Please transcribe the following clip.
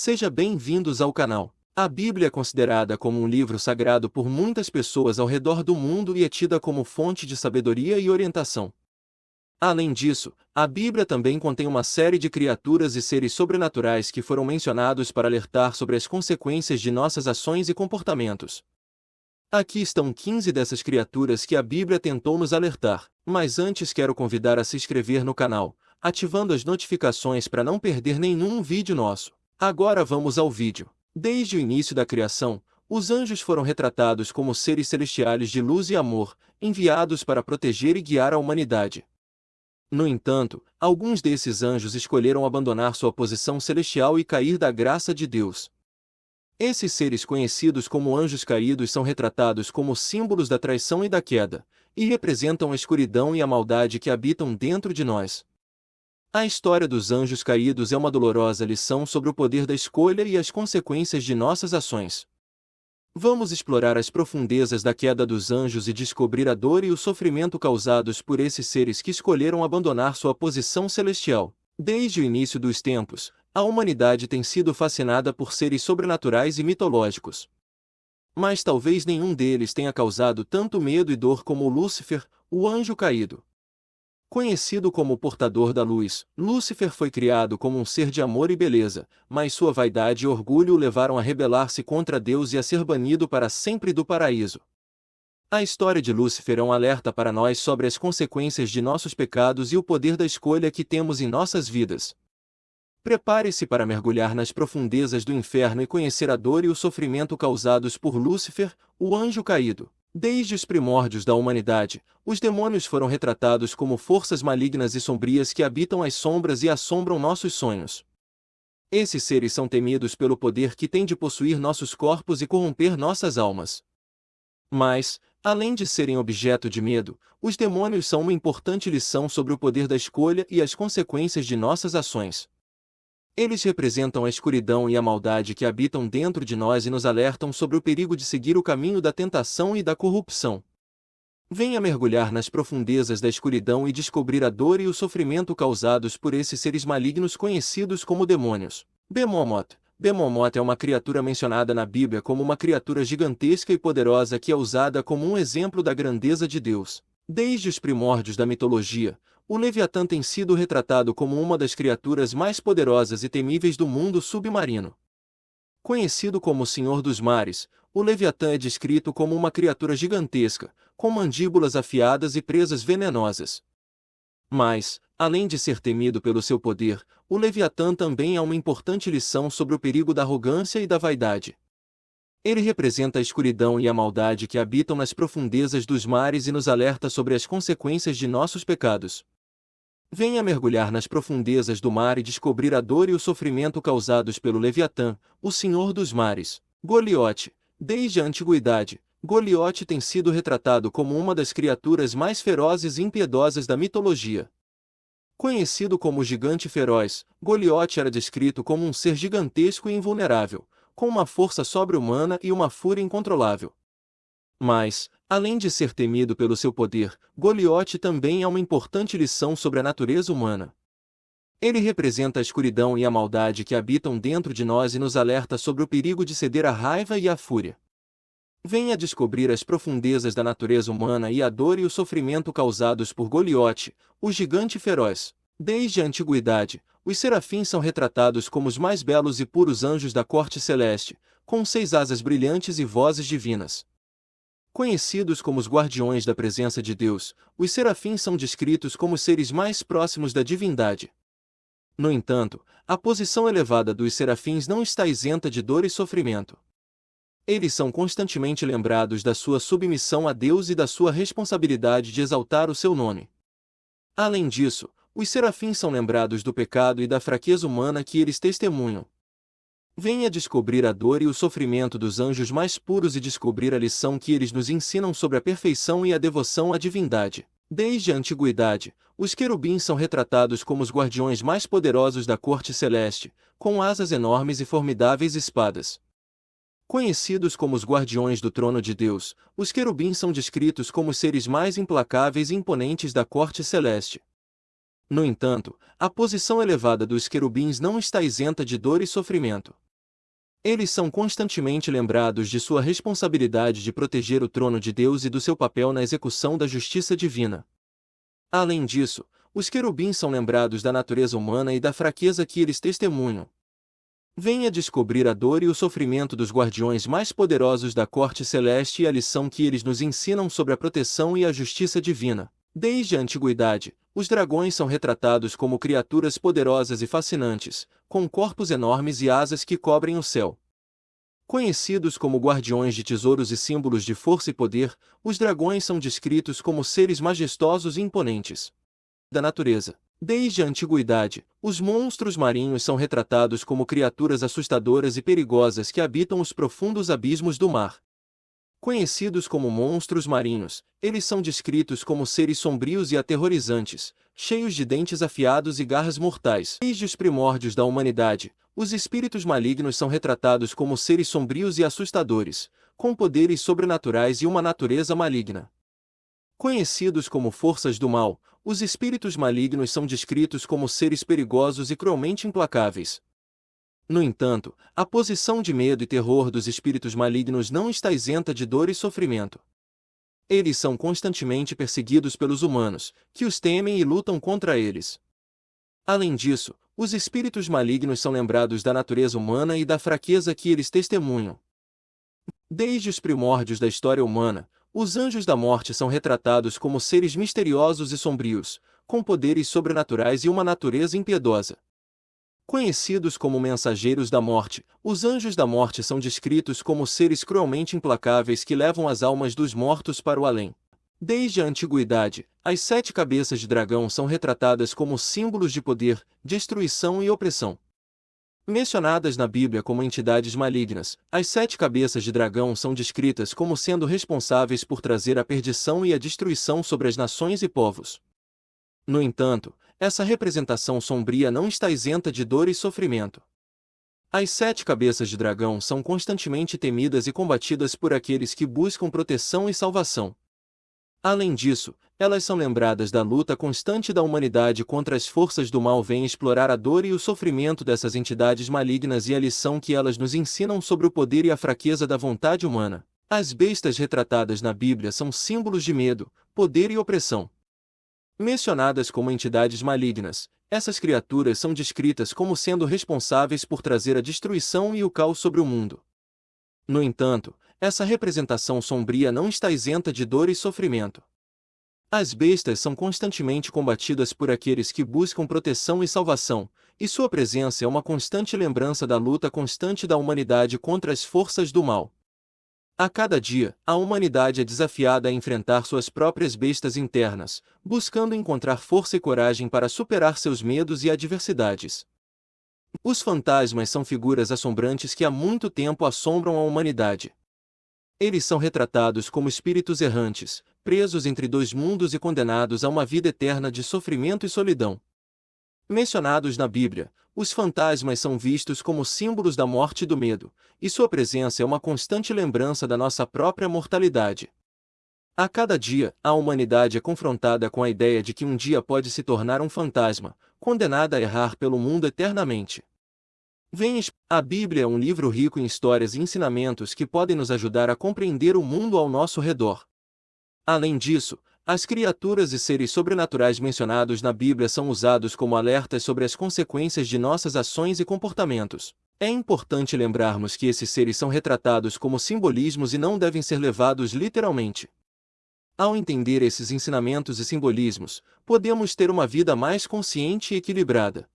Seja bem-vindos ao canal. A Bíblia é considerada como um livro sagrado por muitas pessoas ao redor do mundo e é tida como fonte de sabedoria e orientação. Além disso, a Bíblia também contém uma série de criaturas e seres sobrenaturais que foram mencionados para alertar sobre as consequências de nossas ações e comportamentos. Aqui estão 15 dessas criaturas que a Bíblia tentou nos alertar, mas antes quero convidar a se inscrever no canal, ativando as notificações para não perder nenhum vídeo nosso. Agora vamos ao vídeo. Desde o início da criação, os anjos foram retratados como seres celestiais de luz e amor, enviados para proteger e guiar a humanidade. No entanto, alguns desses anjos escolheram abandonar sua posição celestial e cair da graça de Deus. Esses seres conhecidos como anjos caídos são retratados como símbolos da traição e da queda, e representam a escuridão e a maldade que habitam dentro de nós. A história dos anjos caídos é uma dolorosa lição sobre o poder da escolha e as consequências de nossas ações. Vamos explorar as profundezas da queda dos anjos e descobrir a dor e o sofrimento causados por esses seres que escolheram abandonar sua posição celestial. Desde o início dos tempos, a humanidade tem sido fascinada por seres sobrenaturais e mitológicos. Mas talvez nenhum deles tenha causado tanto medo e dor como Lúcifer, o anjo caído. Conhecido como portador da luz, Lúcifer foi criado como um ser de amor e beleza, mas sua vaidade e orgulho o levaram a rebelar-se contra Deus e a ser banido para sempre do paraíso. A história de Lúcifer é um alerta para nós sobre as consequências de nossos pecados e o poder da escolha que temos em nossas vidas. Prepare-se para mergulhar nas profundezas do inferno e conhecer a dor e o sofrimento causados por Lúcifer, o anjo caído. Desde os primórdios da humanidade, os demônios foram retratados como forças malignas e sombrias que habitam as sombras e assombram nossos sonhos. Esses seres são temidos pelo poder que têm de possuir nossos corpos e corromper nossas almas. Mas, além de serem objeto de medo, os demônios são uma importante lição sobre o poder da escolha e as consequências de nossas ações. Eles representam a escuridão e a maldade que habitam dentro de nós e nos alertam sobre o perigo de seguir o caminho da tentação e da corrupção. Venha mergulhar nas profundezas da escuridão e descobrir a dor e o sofrimento causados por esses seres malignos conhecidos como demônios. Bemomot Bemomot é uma criatura mencionada na Bíblia como uma criatura gigantesca e poderosa que é usada como um exemplo da grandeza de Deus. Desde os primórdios da mitologia, o Leviatã tem sido retratado como uma das criaturas mais poderosas e temíveis do mundo submarino. Conhecido como o Senhor dos Mares, o Leviatã é descrito como uma criatura gigantesca, com mandíbulas afiadas e presas venenosas. Mas, além de ser temido pelo seu poder, o Leviatã também é uma importante lição sobre o perigo da arrogância e da vaidade. Ele representa a escuridão e a maldade que habitam nas profundezas dos mares e nos alerta sobre as consequências de nossos pecados. Venha mergulhar nas profundezas do mar e descobrir a dor e o sofrimento causados pelo Leviatã, o Senhor dos Mares. Goliote. Desde a antiguidade, Goliote tem sido retratado como uma das criaturas mais ferozes e impiedosas da mitologia. Conhecido como gigante feroz, Goliote era descrito como um ser gigantesco e invulnerável, com uma força sobre-humana e uma fúria incontrolável. Mas, Além de ser temido pelo seu poder, Goliote também é uma importante lição sobre a natureza humana. Ele representa a escuridão e a maldade que habitam dentro de nós e nos alerta sobre o perigo de ceder à raiva e à fúria. Venha descobrir as profundezas da natureza humana e a dor e o sofrimento causados por Goliote, o gigante feroz. Desde a antiguidade, os serafins são retratados como os mais belos e puros anjos da corte celeste, com seis asas brilhantes e vozes divinas. Conhecidos como os guardiões da presença de Deus, os serafins são descritos como seres mais próximos da divindade. No entanto, a posição elevada dos serafins não está isenta de dor e sofrimento. Eles são constantemente lembrados da sua submissão a Deus e da sua responsabilidade de exaltar o seu nome. Além disso, os serafins são lembrados do pecado e da fraqueza humana que eles testemunham, Venha descobrir a dor e o sofrimento dos anjos mais puros e descobrir a lição que eles nos ensinam sobre a perfeição e a devoção à divindade. Desde a antiguidade, os querubins são retratados como os guardiões mais poderosos da corte celeste, com asas enormes e formidáveis espadas. Conhecidos como os guardiões do trono de Deus, os querubins são descritos como os seres mais implacáveis e imponentes da corte celeste. No entanto, a posição elevada dos querubins não está isenta de dor e sofrimento. Eles são constantemente lembrados de sua responsabilidade de proteger o trono de Deus e do seu papel na execução da justiça divina. Além disso, os querubins são lembrados da natureza humana e da fraqueza que eles testemunham. Venha descobrir a dor e o sofrimento dos guardiões mais poderosos da corte celeste e a lição que eles nos ensinam sobre a proteção e a justiça divina. Desde a antiguidade, os dragões são retratados como criaturas poderosas e fascinantes, com corpos enormes e asas que cobrem o céu. Conhecidos como guardiões de tesouros e símbolos de força e poder, os dragões são descritos como seres majestosos e imponentes da natureza. Desde a antiguidade, os monstros marinhos são retratados como criaturas assustadoras e perigosas que habitam os profundos abismos do mar. Conhecidos como monstros marinhos, eles são descritos como seres sombrios e aterrorizantes, cheios de dentes afiados e garras mortais. Desde os primórdios da humanidade, os espíritos malignos são retratados como seres sombrios e assustadores, com poderes sobrenaturais e uma natureza maligna. Conhecidos como forças do mal, os espíritos malignos são descritos como seres perigosos e cruelmente implacáveis, no entanto, a posição de medo e terror dos espíritos malignos não está isenta de dor e sofrimento. Eles são constantemente perseguidos pelos humanos, que os temem e lutam contra eles. Além disso, os espíritos malignos são lembrados da natureza humana e da fraqueza que eles testemunham. Desde os primórdios da história humana, os anjos da morte são retratados como seres misteriosos e sombrios, com poderes sobrenaturais e uma natureza impiedosa. Conhecidos como mensageiros da morte, os anjos da morte são descritos como seres cruelmente implacáveis que levam as almas dos mortos para o além. Desde a antiguidade, as sete cabeças de dragão são retratadas como símbolos de poder, destruição e opressão. Mencionadas na Bíblia como entidades malignas, as sete cabeças de dragão são descritas como sendo responsáveis por trazer a perdição e a destruição sobre as nações e povos. No entanto, essa representação sombria não está isenta de dor e sofrimento. As sete cabeças de dragão são constantemente temidas e combatidas por aqueles que buscam proteção e salvação. Além disso, elas são lembradas da luta constante da humanidade contra as forças do mal vem explorar a dor e o sofrimento dessas entidades malignas e a lição que elas nos ensinam sobre o poder e a fraqueza da vontade humana. As bestas retratadas na Bíblia são símbolos de medo, poder e opressão. Mencionadas como entidades malignas, essas criaturas são descritas como sendo responsáveis por trazer a destruição e o caos sobre o mundo. No entanto, essa representação sombria não está isenta de dor e sofrimento. As bestas são constantemente combatidas por aqueles que buscam proteção e salvação, e sua presença é uma constante lembrança da luta constante da humanidade contra as forças do mal. A cada dia, a humanidade é desafiada a enfrentar suas próprias bestas internas, buscando encontrar força e coragem para superar seus medos e adversidades. Os fantasmas são figuras assombrantes que há muito tempo assombram a humanidade. Eles são retratados como espíritos errantes, presos entre dois mundos e condenados a uma vida eterna de sofrimento e solidão. Mencionados na Bíblia, os fantasmas são vistos como símbolos da morte e do medo, e sua presença é uma constante lembrança da nossa própria mortalidade. A cada dia, a humanidade é confrontada com a ideia de que um dia pode se tornar um fantasma, condenada a errar pelo mundo eternamente. Vens, a Bíblia é um livro rico em histórias e ensinamentos que podem nos ajudar a compreender o mundo ao nosso redor. Além disso, as criaturas e seres sobrenaturais mencionados na Bíblia são usados como alertas sobre as consequências de nossas ações e comportamentos. É importante lembrarmos que esses seres são retratados como simbolismos e não devem ser levados literalmente. Ao entender esses ensinamentos e simbolismos, podemos ter uma vida mais consciente e equilibrada.